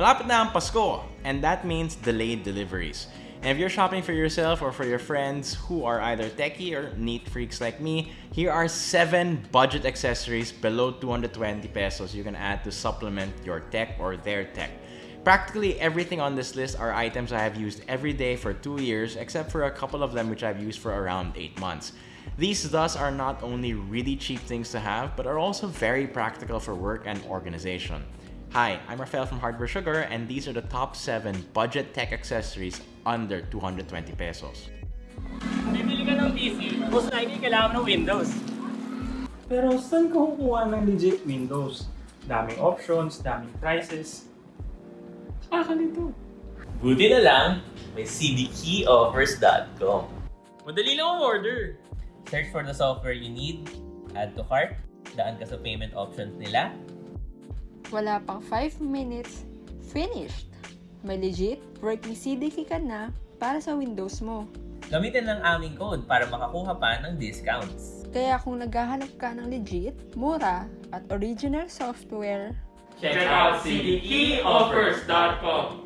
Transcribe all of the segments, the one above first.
Malapit na ang Pasko, and that means delayed deliveries. And if you're shopping for yourself or for your friends who are either techie or neat freaks like me, here are 7 budget accessories below 220 pesos you can add to supplement your tech or their tech. Practically everything on this list are items I have used every day for 2 years except for a couple of them which I've used for around 8 months. These thus are not only really cheap things to have, but are also very practical for work and organization. Hi, I'm Rafael from Hardware Sugar and these are the top 7 budget tech accessories under 220 pesos. Bibili ka ng PC, most likely kailangan ng Windows. Pero saan ka kukuha ng legit Windows? Daming options, daming prices. Nakakalito. Buti na lang, may cdkeyoffers.com. Madali lang ang order. Search for the software you need, add to cart, daan ka sa payment options nila, Wala pang 5 minutes, finished! May legit working CDK ka na para sa Windows mo. Gamitin ang aming code para makakuha pa ng discounts. Kaya kung naghahanap ka ng legit, mura, at original software, Check out cdkeyoffers.com.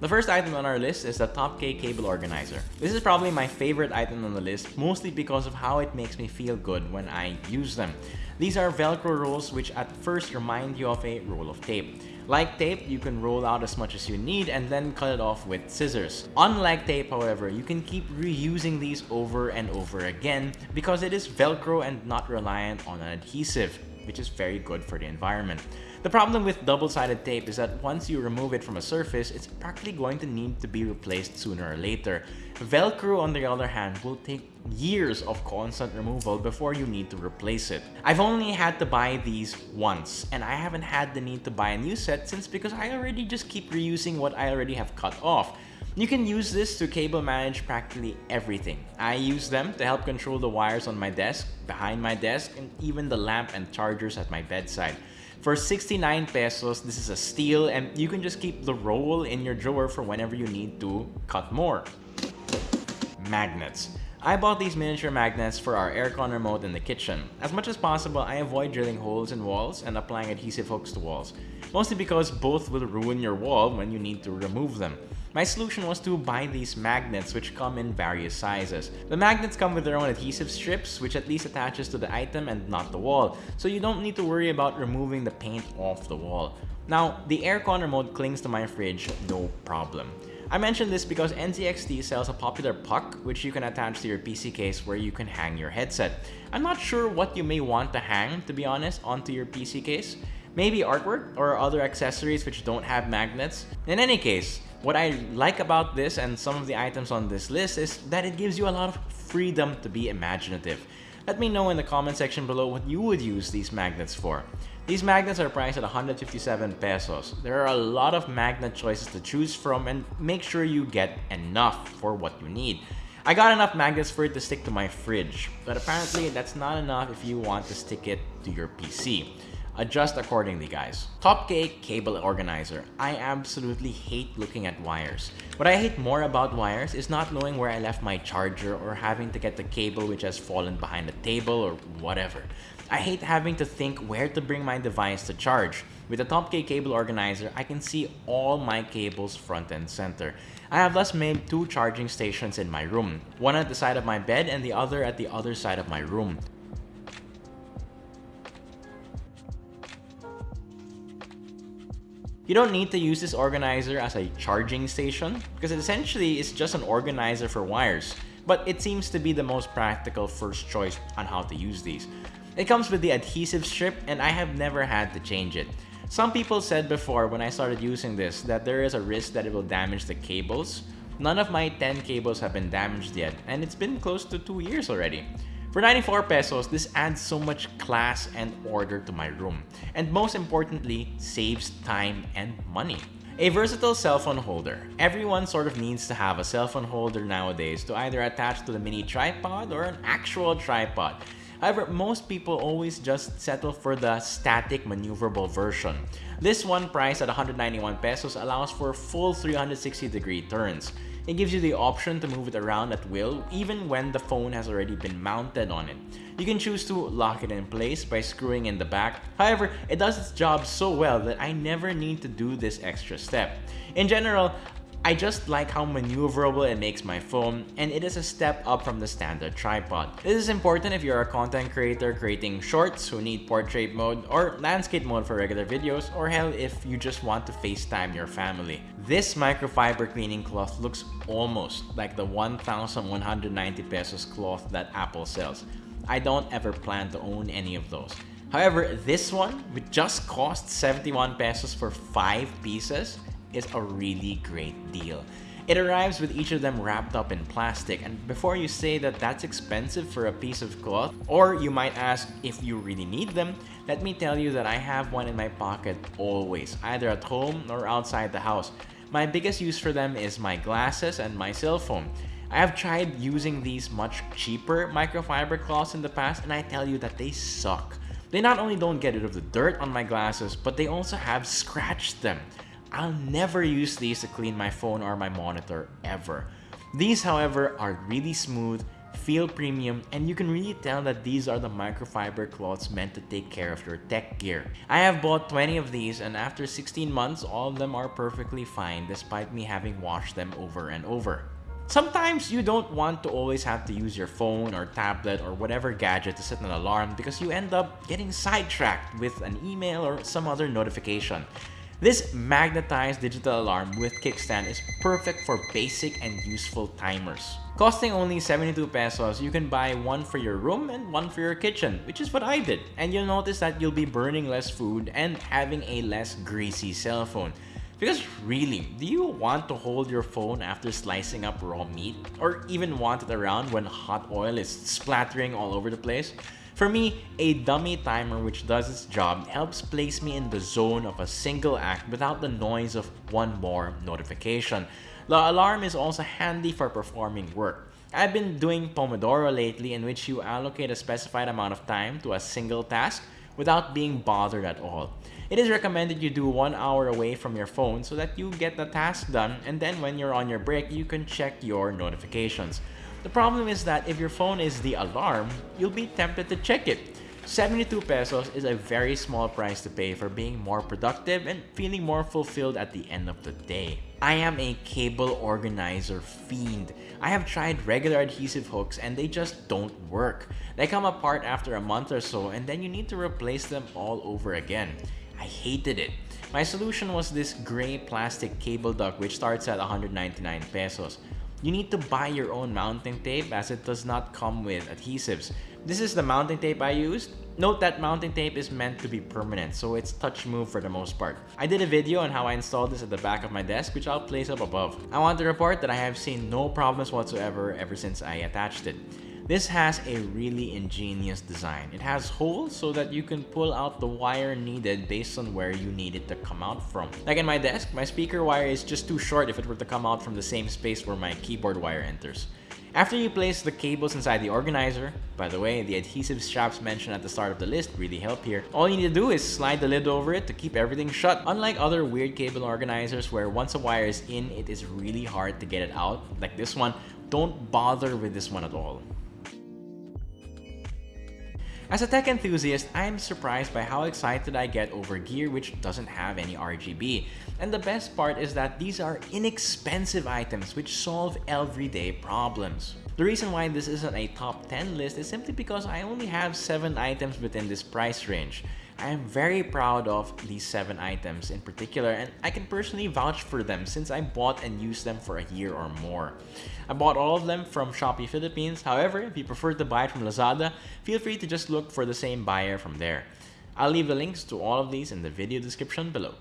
The first item on our list is the Top K cable organizer. This is probably my favorite item on the list, mostly because of how it makes me feel good when I use them. These are Velcro rolls which at first remind you of a roll of tape. Like tape, you can roll out as much as you need and then cut it off with scissors. Unlike tape, however, you can keep reusing these over and over again because it is Velcro and not reliant on an adhesive, which is very good for the environment. The problem with double-sided tape is that once you remove it from a surface, it's practically going to need to be replaced sooner or later. Velcro, on the other hand, will take years of constant removal before you need to replace it. I've only had to buy these once, and I haven't had the need to buy a new set since because I already just keep reusing what I already have cut off. You can use this to cable manage practically everything. I use them to help control the wires on my desk, behind my desk, and even the lamp and chargers at my bedside. For 69 pesos, this is a steal and you can just keep the roll in your drawer for whenever you need to cut more. Magnets. I bought these miniature magnets for our aircon remote in the kitchen. As much as possible, I avoid drilling holes in walls and applying adhesive hooks to walls, mostly because both will ruin your wall when you need to remove them. My solution was to buy these magnets which come in various sizes. The magnets come with their own adhesive strips which at least attaches to the item and not the wall, so you don't need to worry about removing the paint off the wall. Now, the aircon remote clings to my fridge no problem. I mention this because NZXT sells a popular puck which you can attach to your PC case where you can hang your headset. I'm not sure what you may want to hang, to be honest, onto your PC case. Maybe artwork or other accessories which don't have magnets. In any case, what I like about this and some of the items on this list is that it gives you a lot of freedom to be imaginative. Let me know in the comment section below what you would use these magnets for. These magnets are priced at 157 pesos. There are a lot of magnet choices to choose from and make sure you get enough for what you need. I got enough magnets for it to stick to my fridge, but apparently that's not enough if you want to stick it to your PC. Adjust accordingly, guys. Top K Cable Organizer. I absolutely hate looking at wires. What I hate more about wires is not knowing where I left my charger or having to get the cable which has fallen behind the table or whatever. I hate having to think where to bring my device to charge. With the Top K Cable Organizer, I can see all my cables front and center. I have thus made two charging stations in my room, one at the side of my bed and the other at the other side of my room. You don't need to use this organizer as a charging station because it essentially is just an organizer for wires, but it seems to be the most practical first choice on how to use these. It comes with the adhesive strip and I have never had to change it. Some people said before when I started using this that there is a risk that it will damage the cables. None of my 10 cables have been damaged yet and it's been close to 2 years already. For 94 pesos, this adds so much class and order to my room. And most importantly, saves time and money. A versatile cell phone holder. Everyone sort of needs to have a cell phone holder nowadays to either attach to the mini tripod or an actual tripod. However, most people always just settle for the static maneuverable version. This one priced at 191 pesos allows for full 360 degree turns. It gives you the option to move it around at will even when the phone has already been mounted on it. You can choose to lock it in place by screwing in the back. However, it does its job so well that I never need to do this extra step. In general, I just like how maneuverable it makes my phone, and it is a step up from the standard tripod. This is important if you're a content creator creating shorts who need portrait mode or landscape mode for regular videos, or hell if you just want to FaceTime your family. This microfiber cleaning cloth looks almost like the 1,190 pesos cloth that Apple sells. I don't ever plan to own any of those. However, this one, which just cost 71 pesos for 5 pieces, is a really great deal. It arrives with each of them wrapped up in plastic and before you say that that's expensive for a piece of cloth or you might ask if you really need them, let me tell you that I have one in my pocket always, either at home or outside the house. My biggest use for them is my glasses and my cell phone. I have tried using these much cheaper microfiber cloths in the past and I tell you that they suck. They not only don't get rid of the dirt on my glasses, but they also have scratched them. I'll never use these to clean my phone or my monitor ever. These however are really smooth, feel premium, and you can really tell that these are the microfiber cloths meant to take care of your tech gear. I have bought 20 of these and after 16 months all of them are perfectly fine despite me having washed them over and over. Sometimes you don't want to always have to use your phone or tablet or whatever gadget to set an alarm because you end up getting sidetracked with an email or some other notification. This magnetized digital alarm with kickstand is perfect for basic and useful timers. Costing only 72 pesos, you can buy one for your room and one for your kitchen, which is what I did. And you'll notice that you'll be burning less food and having a less greasy cell phone. Because really, do you want to hold your phone after slicing up raw meat? Or even want it around when hot oil is splattering all over the place? For me, a dummy timer which does its job helps place me in the zone of a single act without the noise of one more notification. The alarm is also handy for performing work. I've been doing Pomodoro lately in which you allocate a specified amount of time to a single task without being bothered at all. It is recommended you do one hour away from your phone so that you get the task done and then when you're on your break, you can check your notifications. The problem is that if your phone is the alarm, you'll be tempted to check it. 72 pesos is a very small price to pay for being more productive and feeling more fulfilled at the end of the day. I am a cable organizer fiend. I have tried regular adhesive hooks and they just don't work. They come apart after a month or so and then you need to replace them all over again. I hated it. My solution was this gray plastic cable duct which starts at 199 pesos. You need to buy your own mounting tape as it does not come with adhesives. This is the mounting tape I used. Note that mounting tape is meant to be permanent, so it's touch move for the most part. I did a video on how I installed this at the back of my desk, which I'll place up above. I want to report that I have seen no problems whatsoever ever since I attached it. This has a really ingenious design. It has holes so that you can pull out the wire needed based on where you need it to come out from. Like in my desk, my speaker wire is just too short if it were to come out from the same space where my keyboard wire enters. After you place the cables inside the organizer, by the way, the adhesive straps mentioned at the start of the list really help here, all you need to do is slide the lid over it to keep everything shut. Unlike other weird cable organizers where once a wire is in, it is really hard to get it out, like this one, don't bother with this one at all. As a tech enthusiast, I'm surprised by how excited I get over gear which doesn't have any RGB. And the best part is that these are inexpensive items which solve everyday problems. The reason why this isn't a top 10 list is simply because I only have 7 items within this price range. I am very proud of these 7 items in particular and I can personally vouch for them since I bought and used them for a year or more. I bought all of them from Shopee Philippines, however if you prefer to buy it from Lazada, feel free to just look for the same buyer from there. I'll leave the links to all of these in the video description below.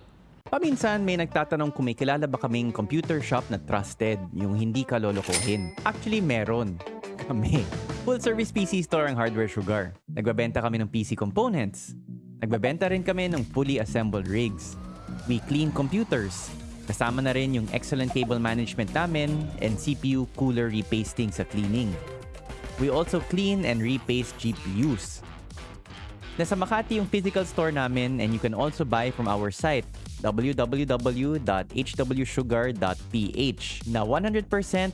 Paminsan may nagtatanong kung may kilala ba kaming computer shop na trusted, yung hindi ka lolokohin. Actually, meron. Kami. Full service PC store ang Hardware Sugar. Nagbabenta kami ng PC components. Nagbabenta rin kami ng fully assembled rigs. We clean computers. Kasama na rin yung excellent cable management namin and CPU cooler repasting sa cleaning. We also clean and repaste GPUs. Nasa Makati yung physical store namin and you can also buy from our site www.hwsugar.ph na 100%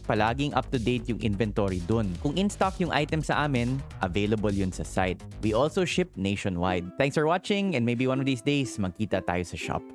palaging up-to-date yung inventory dun. Kung in-stock yung item sa amin, available yun sa site. We also ship nationwide. Thanks for watching and maybe one of these days, magkita tayo sa shop.